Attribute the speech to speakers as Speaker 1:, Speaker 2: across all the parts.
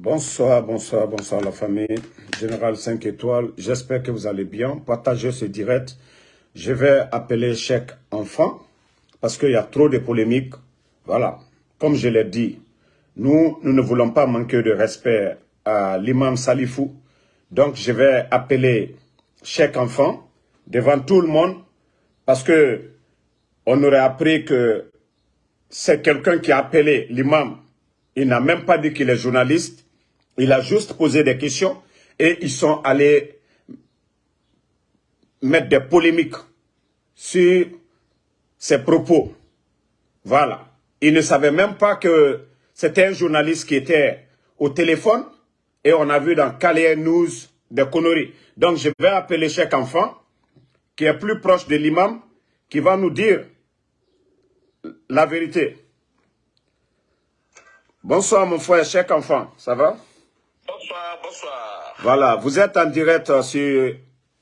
Speaker 1: Bonsoir, bonsoir, bonsoir la famille. Général 5 étoiles, j'espère que vous allez bien. Partagez ce direct. Je vais appeler chaque enfant parce qu'il y a trop de polémiques. Voilà, comme je l'ai dit, nous, ne voulons pas manquer de respect à l'imam Salifou. Donc, je vais appeler chaque enfant devant tout le monde parce que on aurait appris que c'est quelqu'un qui a appelé l'imam. Il n'a même pas dit qu'il est journaliste. Il a juste posé des questions et ils sont allés mettre des polémiques sur ses propos. Voilà. Ils ne savaient même pas que c'était un journaliste qui était au téléphone et on a vu dans Calais News des conneries. Donc je vais appeler chaque enfant qui est plus proche de l'imam qui va nous dire la vérité. Bonsoir mon frère, chaque enfant, ça va?
Speaker 2: Bonsoir, bonsoir.
Speaker 1: Voilà, vous êtes en direct sur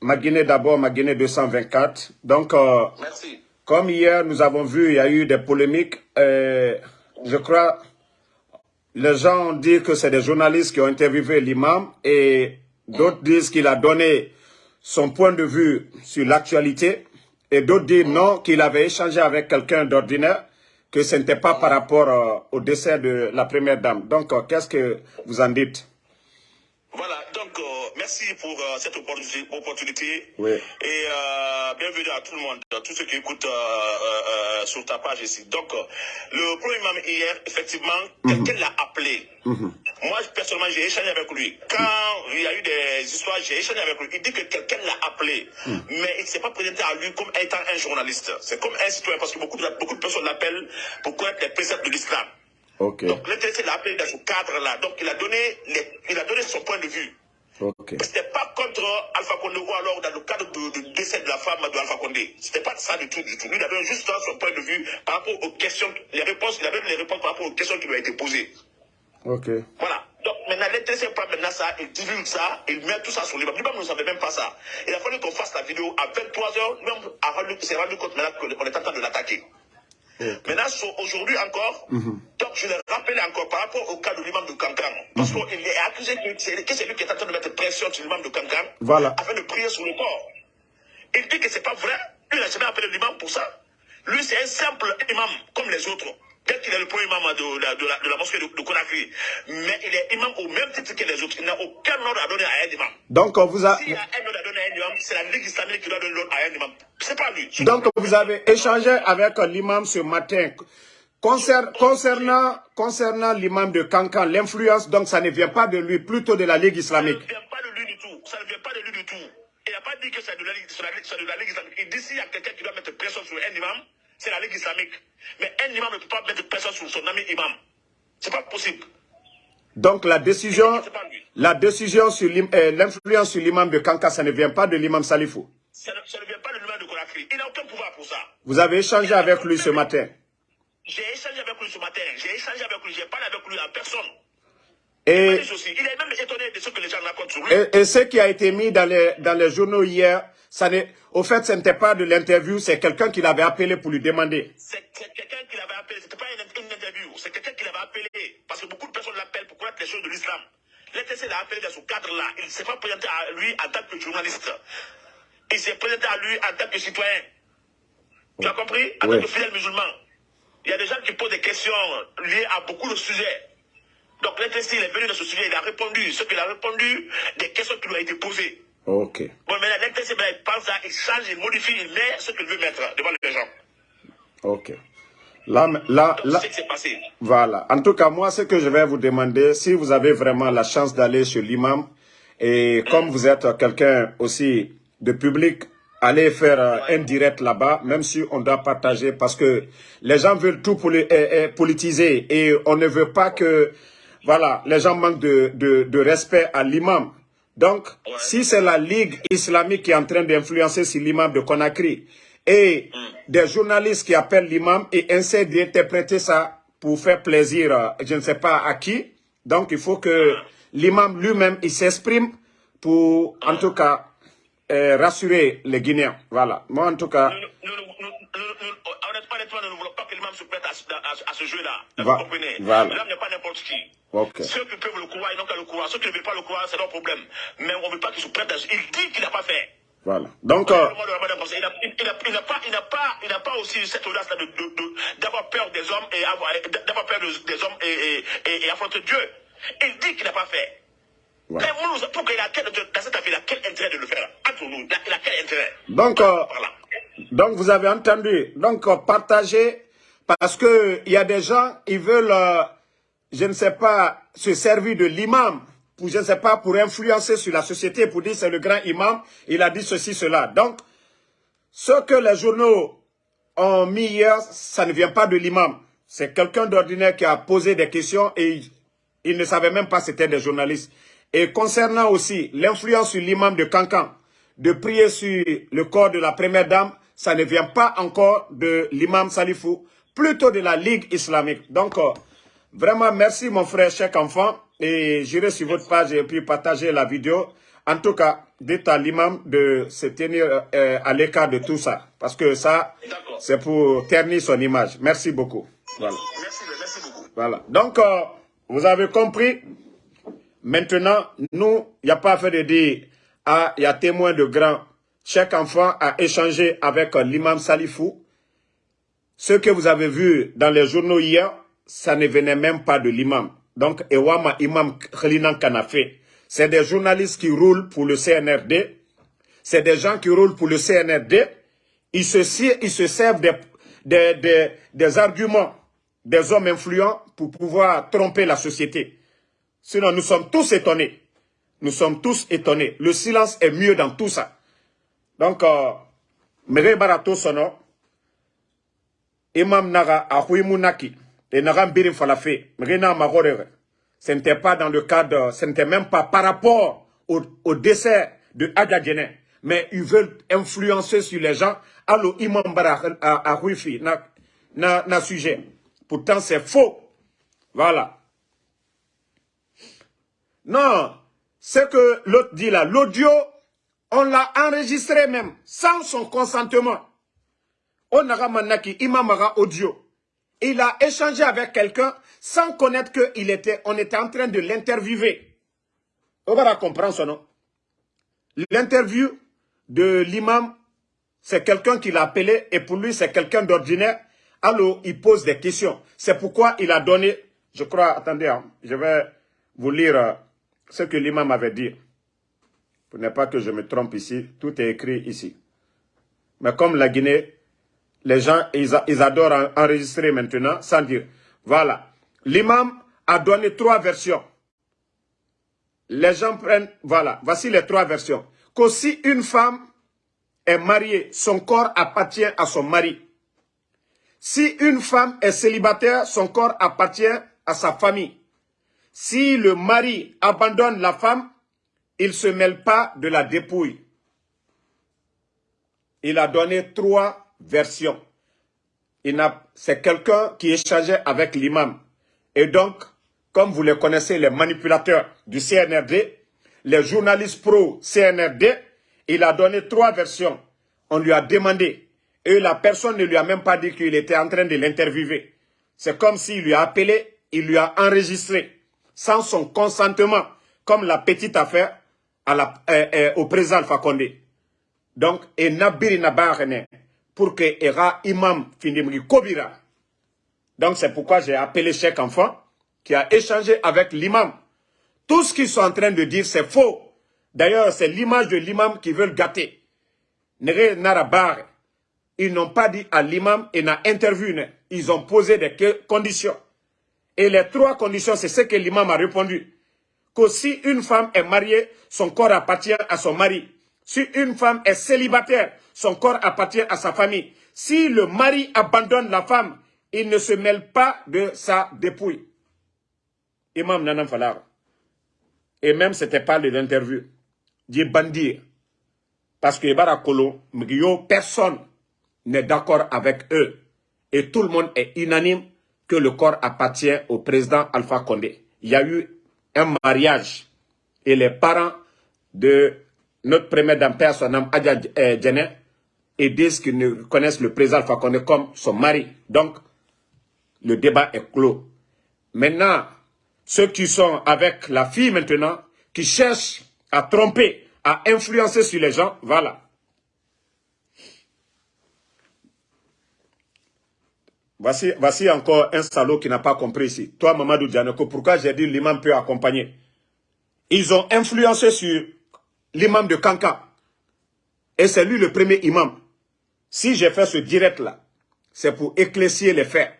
Speaker 1: ma Guinée d'abord, ma Guinée 224. Donc, euh,
Speaker 2: Merci.
Speaker 1: comme hier, nous avons vu, il y a eu des polémiques. euh, je crois, les gens disent que c'est des journalistes qui ont interviewé l'imam et d'autres disent qu'il a donné son point de vue sur l'actualité et d'autres disent non, qu'il avait échangé avec quelqu'un d'ordinaire, que ce n'était pas par rapport euh, au décès de la première dame. Donc, qu'est-ce que vous en dites?
Speaker 2: Voilà, donc euh, merci pour euh, cette opportunité. opportunité.
Speaker 1: Oui.
Speaker 2: Et euh, bienvenue à tout le monde, à tous ceux qui écoutent sur ta page ici. Donc, le premier imam hier, effectivement, quelqu'un l'a appelé. Moi, personnellement, j'ai échangé avec lui. Quand il y a eu des histoires, j'ai échangé avec lui. Il dit que quelqu'un l'a appelé, mais il ne s'est pas présenté à lui comme étant un journaliste. C'est comme un citoyen, parce que beaucoup de, beaucoup de personnes l'appellent pour connaître les préceptes de l'islam. Donc, l'intéressé l'a appelé dans ce cadre-là. Donc, il a donné, les- il a donné son point de vue.
Speaker 1: ok,
Speaker 2: C'était pas contre Alpha Condé ou alors dans le cadre du du décès de la femme de Alpha Condé. C'était pas ça du tout, du tout. Lui, il a donné juste son point de vue par rapport aux questions, les réponses, il a donné les réponses par rapport aux questions qui lui ont été posées.
Speaker 1: ok.
Speaker 2: Voilà. Donc maintenant, l'intéressé pas maintenant ça, il divulgue ça, il met tout ça sur l'imam. L'imam ne savait même pas ça. Il a fallu qu'on fasse la vidéo à 23h, même à s'est rendu compte maintenant qu'on est en train de l'attaquer. Maintenant, aujourd'hui encore, donc je le rappelle encore par rapport au cas de l'imam de Cancan, parce qu'il est accusé que c'est lui qui est en train de mettre pression sur l'imam de Cancan
Speaker 1: Voilà.
Speaker 2: afin de prier sur le corps. Il dit que c'est pas vrai, lui n'a jamais appelé l'imam pour ça. Lui, c'est un simple imam comme les autres. Peut-être qu'il est le premier imam de la, de la, de la mosquée de, Conakry, mais il est imam au même titre que les autres. Il n'a aucun ordre à donner à un imam.
Speaker 1: Donc, vous, a-
Speaker 2: S'il y a un ordre à donner à un imam, c'est la Ligue islamique qui doit donner l'ordre à un imam. C'est pas lui.
Speaker 1: Donc vous avez échangé avec l'imam ce matin. Concer- concernant concernant l'imam de Cancan, l'influence, donc ça ne vient pas de lui, plutôt de la Ligue
Speaker 2: Ça ne
Speaker 1: islamique.
Speaker 2: vient pas de lui du tout. Ça ne vient pas de lui du tout. Il n'a pas dit que c'est de, la Ligue- c'est de la Ligue- islamique. Il dit s'il y a quelqu'un qui doit mettre pression sur un imam, c'est la Ligue islamique. Mais un imam ne peut pas mettre pression sur son ami imam. C'est pas possible.
Speaker 1: Donc la décision, la décision sur euh, l'influence sur l'imam de Cancan, ça ne vient pas de l'imam Salifou.
Speaker 2: Ça ne, ça ne vient pas. Il n'a aucun pouvoir pour ça.
Speaker 1: Vous avez échangé avec lui ce matin.
Speaker 2: J'ai échangé avec lui ce matin. J'ai échangé avec lui. J'ai parlé avec lui en personne.
Speaker 1: Et,
Speaker 2: Il est même étonné de ce que les gens racontent sur lui.
Speaker 1: et, et ce qui a été mis dans les, dans les journaux hier, ça au fait, ce n'était pas de l'interview, c'est quelqu'un qui l'avait appelé pour lui demander.
Speaker 2: C'est quelqu'un qui l'avait appelé. C'était pas une, une interview. C'est quelqu'un qui l'avait appelé. Parce que beaucoup de personnes l'appellent pour connaître les choses de l'islam. L'intéressé l'a appelé dans ce cadre-là. Il ne s'est pas présenté à lui en tant que journaliste. Il s'est présenté à lui en tant que citoyen. Tu as compris? En
Speaker 1: Oui.
Speaker 2: tant que fidèle musulman. Il y a des gens qui posent des questions liées à beaucoup de sujets. Donc l'intéressé, il est venu dans ce sujet. Il a répondu. Ce qu'il a répondu, des questions qui lui ont été posées.
Speaker 1: Ok.
Speaker 2: Bon, maintenant, l'intéressé, ben, il pense ça, il change, il modifie, il met ce qu'il veut mettre devant les gens.
Speaker 1: Ok. Là, là, là,
Speaker 2: passé.
Speaker 1: Voilà. En tout cas, moi, ce que je vais vous demander, si vous avez vraiment la chance d'aller chez l'imam, et comme vous êtes quelqu'un aussi de public, allez faire euh, un direct là-bas, même si on doit partager, parce que les gens veulent tout poli- euh, euh, politiser, et on ne veut pas que, voilà, les gens manquent de, de, de respect à l'imam. Donc, si c'est la Ligue islamique qui est en train d'influencer sur l'imam de Conakry, et des journalistes qui appellent l'imam et essaient d'interpréter ça pour faire plaisir, euh, je ne sais pas à qui. Donc, il faut que l'imam lui-même, il s'exprime pour, en tout cas, euh, rassurer les Guinéens. Voilà. Moi, en tout cas,
Speaker 2: Nous, nous, nous, honnêtement, nous ne voulons pas que l'imam se prête à, ce- à- à ce jeu-là. Vous comprenez
Speaker 1: voilà.
Speaker 2: L'imam n'est pas n'importe qui. Ceux qui peuvent le croire, ils n'ont qu'à le croire. Ceux qui ne veulent pas le croire, c'est leur problème. Mais on ne veut pas qu'ils se prêtent à... Il dit qu'il n'a pas fait.
Speaker 1: Voilà. Donc, euh,
Speaker 2: il n'a pas, il pas, pas aussi cette audace-là d'avoir peur des hommes et d'avoir peur des hommes et, et, et, affronter Dieu. Il dit qu'il n'a pas fait. Pour quel, dans cette affaire, il a quel intérêt de le faire Entre nous, il a, quel intérêt?
Speaker 1: Donc, euh, donc vous avez entendu. Donc, euh, partagez, parce qu'il y a des gens, ils veulent, euh, je ne sais pas, se servir de l'imam pour, je ne sais pas, pour influencer sur la société, pour dire c'est le grand imam, il a dit ceci, cela. Donc, ce que les journaux ont mis hier, ça ne vient pas de l'imam. C'est quelqu'un d'ordinaire qui a posé des questions et il, ne savait même pas c'était des journalistes. Et concernant aussi l'influence sur l'imam de Cancan, de prier sur le corps de la première dame, ça ne vient pas encore de l'imam Salifou, plutôt de la Ligue islamique. Donc, euh, vraiment, merci mon frère, cher enfant et j'irai sur votre page et puis partager la vidéo. En tout cas, dites à l'imam de se tenir euh, à l'écart de tout ça. Parce que ça, c'est pour ternir son image. Merci beaucoup. Voilà.
Speaker 2: Merci, merci beaucoup.
Speaker 1: Voilà. Donc, euh, vous avez compris. Maintenant, nous, il n'y a pas à faire de dire, ah, il y a témoin de grand. Chaque enfant a échangé avec euh, l'imam Salifou. Ce que vous avez vu dans les journaux hier, ça ne venait même pas de l'imam. Donc, Ewama Imam Khalinan Kanafé, c'est des journalistes qui roulent pour le CNRD. C'est des gens qui roulent pour le CNRD. Ils se, ils se servent des, arguments des hommes influents pour pouvoir tromper la société. Sinon, nous sommes tous étonnés. Nous sommes tous étonnés. Le silence est mieux dans tout ça. Donc, euh, Mere Barato Sono, Imam Naga Ahuimunaki, et Naram Birim Falafé, ce n'était pas dans le cadre, ce n'était même pas par rapport au, décès de Adja mais ils veulent influencer sur les gens. Allo Imam Bara à Huifi, na, na, na sujet. Pourtant, c'est faux. Voilà. Non, ce que l'autre dit là, l'audio, on l'a enregistré même, sans son consentement. On a manaki Imam audio. Il a échangé avec quelqu'un sans connaître qu'il était, était en train de l'interviewer. On va comprendre son nom. L'interview de l'imam, c'est quelqu'un qui l'a appelé et pour lui, c'est quelqu'un d'ordinaire. Alors, il pose des questions. C'est pourquoi il a donné, je crois, attendez, hein, je vais vous lire euh, ce que l'imam avait dit. Pour ne pas que je me trompe ici, tout est écrit ici. Mais comme la Guinée les gens, ils, adorent enregistrer maintenant sans dire. Voilà. L'imam a donné trois versions. Les gens prennent, voilà, voici les trois versions. si une femme est mariée, son corps appartient à son mari. Si une femme est célibataire, son corps appartient à sa famille. Si le mari abandonne la femme, il ne se mêle pas de la dépouille. Il a donné trois version. C'est quelqu'un qui échangeait avec l'imam. Et donc, comme vous les connaissez, les manipulateurs du CNRD, les journalistes pro-CNRD, il a donné trois versions. On lui a demandé. Et la personne ne lui a même pas dit qu'il était en train de l'interviewer. C'est comme s'il lui a appelé, il lui a enregistré, sans son consentement, comme la petite affaire euh, euh, au président Alpha. Donc, et Nabiri Nabarene, pour que Era Imam Kobira. Donc c'est pourquoi j'ai appelé chaque enfant qui a échangé avec l'imam. Tout ce qu'ils sont en train de dire, c'est faux. D'ailleurs, c'est l'image de l'imam qui veulent gâter. Ils n'ont pas dit à l'imam et n'a interviewé. Ils ont posé des conditions. Et les trois conditions, c'est ce que l'imam a répondu. Que si une femme est mariée, son corps appartient à son mari. Si une femme est célibataire, son corps appartient à sa famille. Si le mari abandonne la femme, il ne se mêle pas de sa dépouille. Imam Nanam Falar. Et même, ce n'était pas l'interview. Dit bandir. Parce que Barakolo, personne n'est d'accord avec eux. Et tout le monde est unanime que le corps appartient au président Alpha Condé. Il y a eu un mariage. Et les parents de notre premier dame, père, son nom Adja eh, Djene, et disent qu'ils ne connaissent le président Alpha Condé comme son mari. Donc, le débat est clos. Maintenant, ceux qui sont avec la fille maintenant, qui cherchent à tromper, à influencer sur les gens, voilà. Voici, voici encore un salaud qui n'a pas compris ici. Toi, Mamadou Dianoko, pourquoi j'ai dit l'imam peut accompagner? Ils ont influencé sur l'imam de Kanka. Et c'est lui le premier imam. Si j'ai fait ce direct-là, c'est pour éclaircir les faits.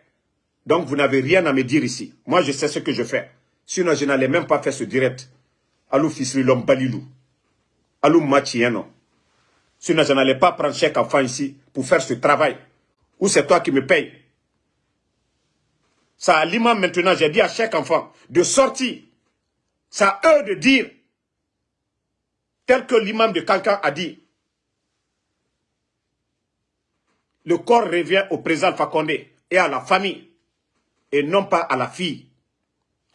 Speaker 1: Donc, vous n'avez rien à me dire ici. Moi, je sais ce que je fais. Sinon, je n'allais même pas faire ce direct. Alou Fisri balilou. Alou Machieno. Sinon, je n'allais pas prendre chaque enfant ici pour faire ce travail. Ou c'est toi qui me payes? Ça à l'imam maintenant, j'ai dit à chaque enfant de sortir. Ça à eux de dire, tel que l'imam de Kankan a dit. Le corps revient au président Fakonde et à la famille, et non pas à la fille,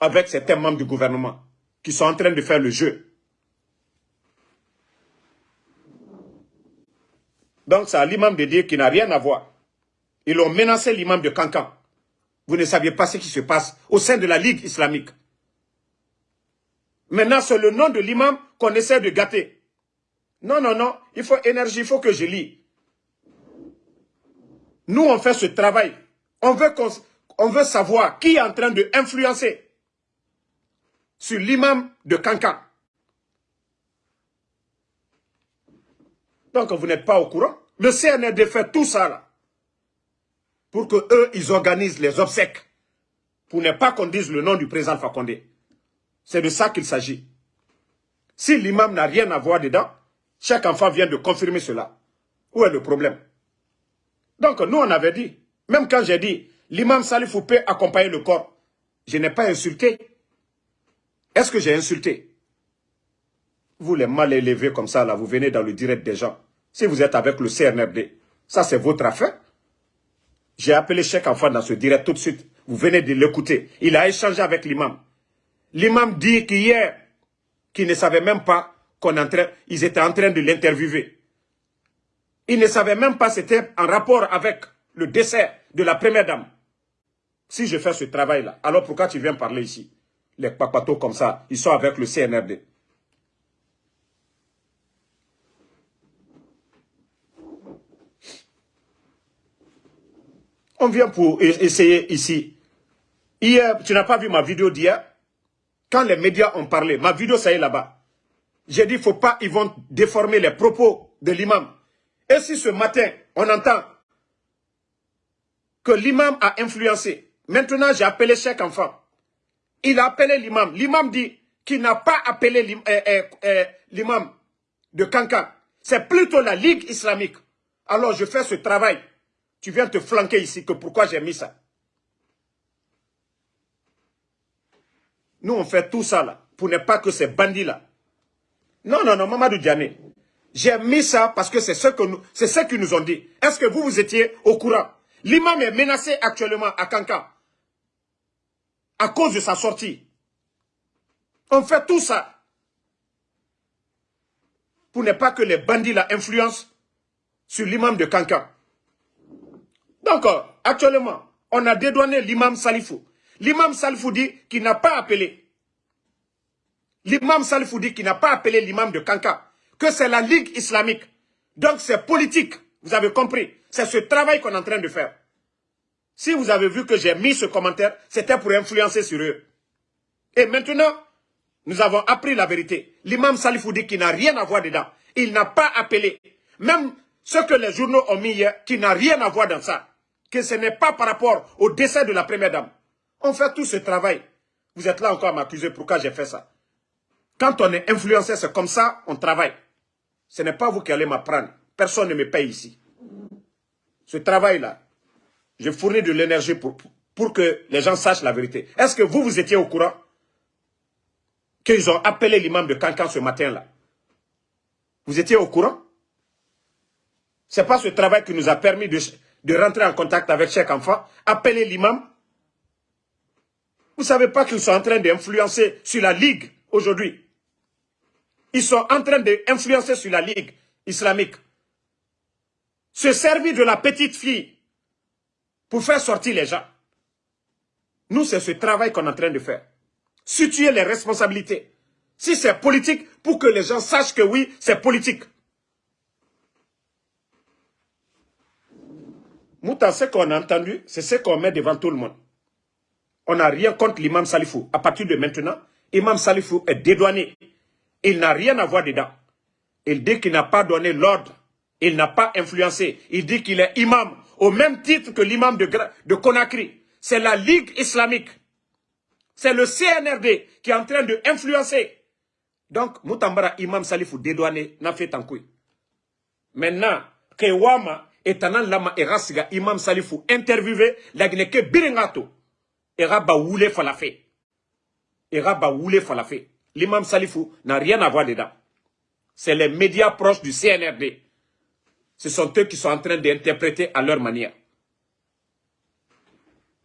Speaker 1: avec certains membres du gouvernement qui sont en train de faire le jeu. Donc c'est à l'imam de dire qu'il n'a rien à voir. Ils ont menacé l'imam de Kankan. Vous ne saviez pas ce qui se passe au sein de la Ligue islamique. Maintenant, c'est le nom de l'imam qu'on essaie de gâter. Non, non, non, il faut énergie, il faut que je lis. Nous, on fait ce travail. On veut, on veut savoir qui est en train de influencer sur l'imam de Kankan. Donc, vous n'êtes pas au courant. Le CNRD fait tout ça là pour que eux, ils organisent les obsèques, pour ne pas qu'on dise le nom du président Fakonde. C'est de ça qu'il s'agit. Si l'imam n'a rien à voir dedans, chaque enfant vient de confirmer cela. Où est le problème? Donc nous, on avait dit, même quand j'ai dit, l'imam Salif peut accompagner le corps, je n'ai pas insulté. Est-ce que j'ai insulté? Vous les mal élevés comme ça, là, vous venez dans le direct des gens. Si vous êtes avec le CNRD, ça c'est votre affaire. J'ai appelé chaque enfant dans ce direct tout de suite. Vous venez de l'écouter. Il a échangé avec l'imam. L'imam dit qu'hier, qu'il ne savait même pas qu'on ils étaient en train de l'interviewer. Il ne savait même pas c'était en rapport avec le décès de la première dame. Si je fais ce travail-là, alors pourquoi tu viens parler ici? Les papatos comme ça, ils sont avec le CNRD. On vient pour essayer ici. Hier, tu n'as pas vu ma vidéo d'hier? Quand les médias ont parlé, ma vidéo, ça est là-bas. J'ai dit, faut pas, ils vont déformer les propos de l'imam. Et si ce matin, on entend que l'imam a influencé, maintenant j'ai appelé chaque enfant. Il a appelé l'imam. L'imam dit qu'il n'a pas appelé euh, euh, euh, l'imam de Kankan. C'est plutôt la Ligue islamique. Alors je fais ce travail tu viens te flanquer ici, que pourquoi j'ai mis ça? Nous, on fait tout ça là, pour ne pas que ces bandits-là. Non, non, non, Mamadou Diané. J'ai mis ça parce que c'est ce que ce qu'ils nous ont dit. Est-ce que vous, vous étiez au courant? L'imam est menacé actuellement à Kanka. À cause de sa sortie. On fait tout ça. Pour ne pas que les bandits la influencent sur l'imam de Kanka. Donc, actuellement, on a dédouané l'imam Salifou. L'imam Salifou dit qu'il n'a pas appelé. L'imam Salifou dit qu'il n'a pas appelé l'imam de Kanka. Que c'est la Ligue islamique. Donc c'est politique. Vous avez compris. C'est ce travail qu'on est en train de faire. Si vous avez vu que j'ai mis ce commentaire, c'était pour influencer sur eux. Et maintenant, nous avons appris la vérité. L'imam Salifou dit qu'il n'a rien à voir dedans. Il n'a pas appelé. Même ce que les journaux ont mis hier, qui n'a rien à voir dans ça que ce n'est pas par rapport au décès de la première dame. On fait tout ce travail. Vous êtes là encore à m'accuser pourquoi j'ai fait ça. Quand on est influencé, c'est comme ça, on travaille. Ce n'est pas vous qui allez m'apprendre. Personne ne me paye ici. Ce travail-là, je fournis de l'énergie pour, que les gens sachent la vérité. Est-ce que vous, vous étiez au courant qu'ils ont appelé l'imam de Cancan ce matin-là? Vous étiez au courant? Ce n'est pas ce travail qui nous a permis de, de rentrer en contact avec chaque enfant, appeler l'imam. Vous ne savez pas qu'ils sont en train d'influencer sur la Ligue aujourd'hui. Ils sont en train d'influencer sur la Ligue islamique. Se servir de la petite fille pour faire sortir les gens. Nous, c'est ce travail qu'on est en train de faire. situer les responsabilités. Si c'est politique, pour que les gens sachent que oui, c'est politique. Mouta, ce qu'on a entendu, c'est ce qu'on met devant tout le monde. On n'a rien contre l'imam Salifou. À partir de maintenant, Imam Salifou est dédouané. Il n'a rien à voir dedans. Il dit qu'il n'a pas donné l'ordre. Il n'a pas influencé. Il dit qu'il est imam au même titre que l'imam de, Conakry. C'est la Ligue islamique. C'est le CNRD qui est en train de influencer. Donc, Moutambara, imam Salifou dédouané, n'a fait un coup. Maintenant, Kewama, etanan lama erasiga imam Salifou interviewé, la que biringato. Era ba wule falafé. Era ba wule falafé. L'imam Salifou n'a rien à voir dedans. C'est les médias proches du CNRD. Ce sont eux qui sont en train d'interpréter à leur manière.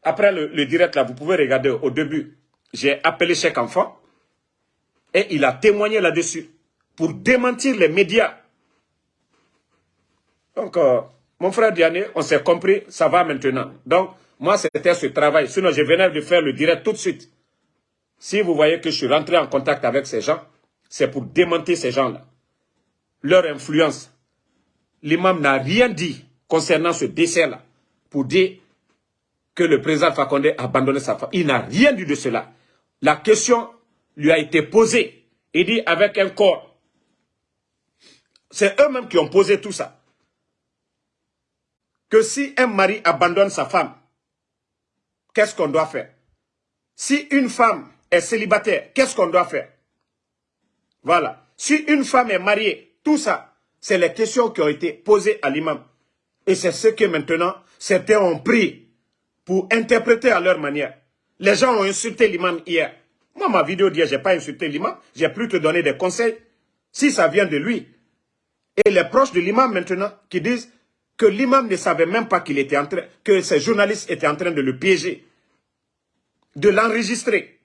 Speaker 1: Après le, direct là, vous pouvez regarder au début. J'ai appelé chaque enfant et il a témoigné là-dessus pour démentir les médias. Donc, euh, mon frère Diane, on s'est compris, ça va maintenant. Donc, moi, c'était ce travail. Sinon, je venais de faire le direct tout de suite. Si vous voyez que je suis rentré en contact avec ces gens, c'est pour démentir ces gens-là. Leur influence. L'imam n'a rien dit concernant ce décès-là pour dire que le président Fakonde a abandonné sa femme. Il n'a rien dit de cela. La question lui a été posée. Il dit avec un corps. C'est eux-mêmes qui ont posé tout ça. Que si un mari abandonne sa femme, qu'est-ce qu'on doit faire? Si une femme est célibataire, qu'est-ce qu'on doit faire? Voilà. Si une femme est mariée, tout ça, c'est les questions qui ont été posées à l'imam. Et c'est ce que maintenant, certains ont pris pour interpréter à leur manière. Les gens ont insulté l'imam hier. Moi, ma vidéo d'hier, je n'ai pas insulté l'imam. J'ai plus te donner des conseils. Si ça vient de lui. Et les proches de l'imam maintenant qui disent que l'imam ne savait même pas qu'il était en train, que ces journalistes étaient en train de le piéger, de l'enregistrer.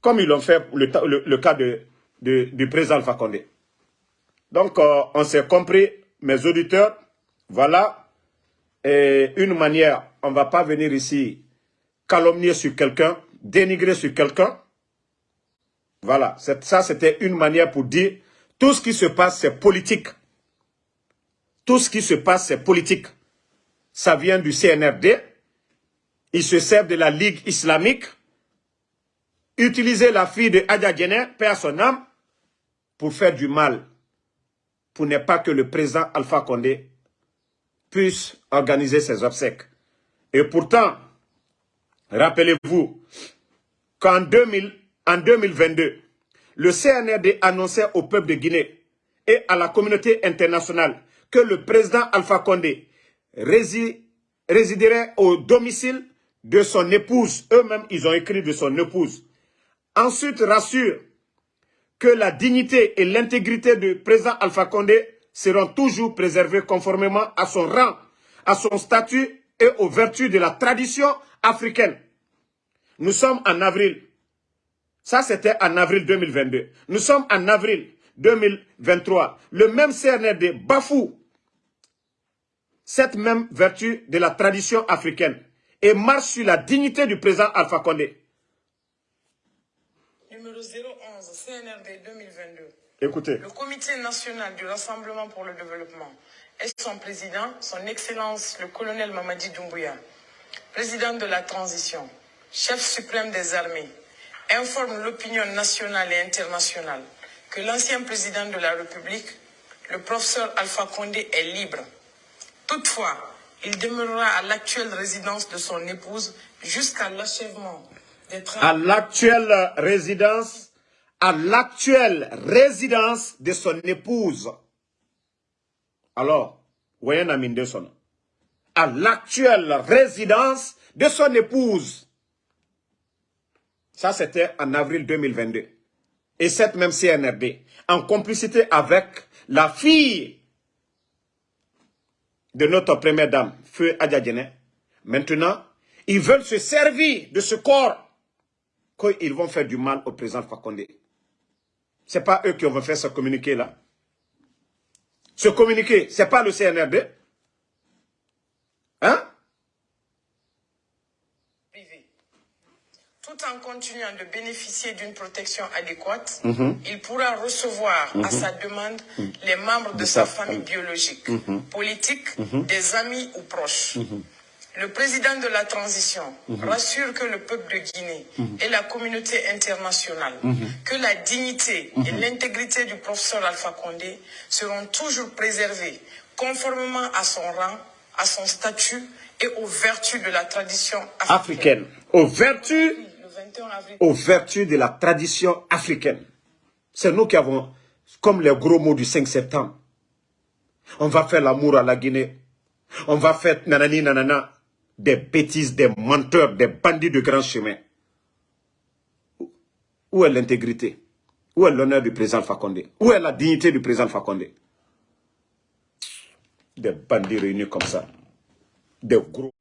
Speaker 1: Comme ils l'ont fait le, le, cas de, du président Alpha Condé. Donc, euh, on s'est compris, mes auditeurs, voilà, et une manière, on ne va pas venir ici calomnier sur quelqu'un, dénigrer sur quelqu'un. Voilà, ça c'était une manière pour dire, tout ce qui se passe, c'est politique. Tout ce qui se passe, c'est politique. Ça vient du CNRD. Ils se servent de la Ligue islamique. Utiliser la fille de Adja Djener, père son âme, pour faire du mal. Pour ne pas que le président Alpha Condé puisse organiser ses obsèques. Et pourtant, rappelez-vous qu'en en 2022, le CNRD annonçait au peuple de Guinée et à la communauté internationale que le président Alpha Condé résiderait au domicile de son épouse. Eux-mêmes, ils ont écrit de son épouse. Ensuite, rassure que la dignité et l'intégrité du président Alpha Condé seront toujours préservées conformément à son rang, à son statut et aux vertus de la tradition africaine. Nous sommes en avril. Ça, c'était en avril 2022. Nous sommes en avril 2023, le même CNRD bafoue cette même vertu de la tradition africaine et marche sur la dignité du président Alpha Condé.
Speaker 3: Numéro 011, CNRD 2022.
Speaker 1: Écoutez.
Speaker 3: Le Comité national du Rassemblement pour le développement et son président, son Excellence le colonel Mamadi Doumbouya, président de la transition, chef suprême des armées, informe l'opinion nationale et internationale que l'ancien président de la République, le professeur Alpha Condé, est libre. Toutefois, il demeurera à l'actuelle résidence de son épouse jusqu'à l'achèvement des travaux.
Speaker 1: À l'actuelle résidence, à l'actuelle résidence de son épouse. Alors, voyez Anderson. À l'actuelle résidence de son épouse. Ça, c'était en avril 2022 et cette même CNRD, en complicité avec la fille de notre première dame, Feu Adjadjene, maintenant, ils veulent se servir de ce corps qu'ils vont faire du mal au président Fakonde. Ce n'est pas eux qui vont faire ce communiqué-là. Ce communiqué, ce n'est pas le CNRD. Hein?
Speaker 3: Tout en continuant de bénéficier d'une protection adéquate,
Speaker 1: Mhm.
Speaker 3: il pourra recevoir à sa demande les membres de,
Speaker 1: De
Speaker 3: sa,
Speaker 1: sa famille
Speaker 3: biologique, politique, des amis ou proches. Le président de la transition rassure que le peuple de Guinée et la communauté internationale que la dignité et l'intégrité du professeur Alpha Condé seront toujours préservées conformément à son rang, à son statut et aux vertus de la tradition africaine.
Speaker 1: Africaine. Aux vertus,
Speaker 3: Le 21 avril
Speaker 1: aux vertus de la tradition africaine. C'est nous qui avons, comme les gros mots du 5 septembre. On va faire l'amour à la Guinée. On va faire nanani nanana. Des bêtises, des menteurs, des bandits de grand chemin. Où est l'intégrité? Où est l'honneur du président Fakonde Où est la dignité du président Fakonde Des bandits réunis comme ça. Des gros...